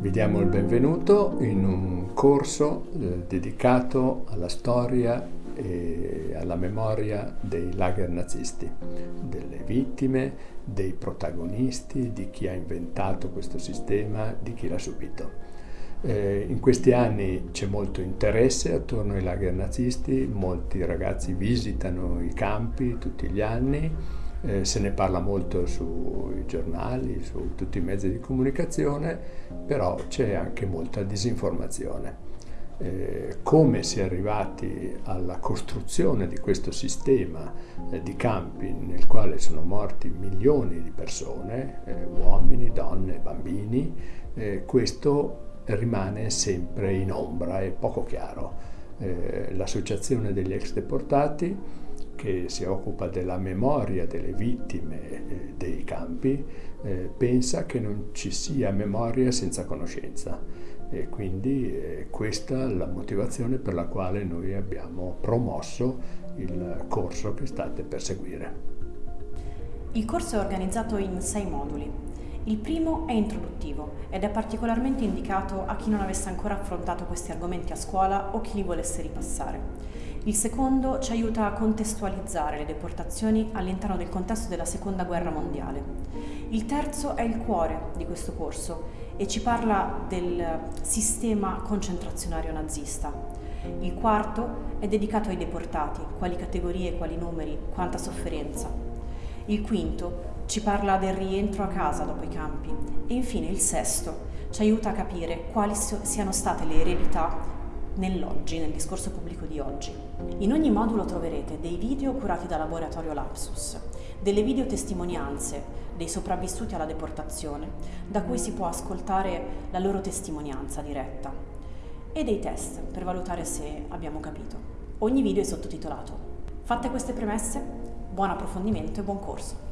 Vi diamo il benvenuto in un corso eh, dedicato alla storia e alla memoria dei lager nazisti, delle vittime, dei protagonisti, di chi ha inventato questo sistema, di chi l'ha subito. Eh, in questi anni c'è molto interesse attorno ai lager nazisti, molti ragazzi visitano i campi tutti gli anni, eh, se ne parla molto sui giornali, su tutti i mezzi di comunicazione, però c'è anche molta disinformazione. Eh, come si è arrivati alla costruzione di questo sistema eh, di campi nel quale sono morti milioni di persone, eh, uomini, donne, bambini, eh, questo rimane sempre in ombra, è poco chiaro. Eh, L'associazione degli ex deportati che si occupa della memoria delle vittime eh, dei campi, eh, pensa che non ci sia memoria senza conoscenza e quindi eh, questa è la motivazione per la quale noi abbiamo promosso il corso che state per seguire. Il corso è organizzato in sei moduli. Il primo è introduttivo ed è particolarmente indicato a chi non avesse ancora affrontato questi argomenti a scuola o chi li volesse ripassare. Il secondo ci aiuta a contestualizzare le deportazioni all'interno del contesto della Seconda Guerra Mondiale. Il terzo è il cuore di questo corso e ci parla del sistema concentrazionario nazista. Il quarto è dedicato ai deportati, quali categorie, quali numeri, quanta sofferenza. Il quinto ci parla del rientro a casa dopo i campi e infine il sesto ci aiuta a capire quali siano state le eredità nell'oggi, nel discorso pubblico di oggi. In ogni modulo troverete dei video curati da Laboratorio Lapsus, delle videotestimonianze dei sopravvissuti alla deportazione, da cui si può ascoltare la loro testimonianza diretta, e dei test per valutare se abbiamo capito. Ogni video è sottotitolato. Fatte queste premesse, buon approfondimento e buon corso!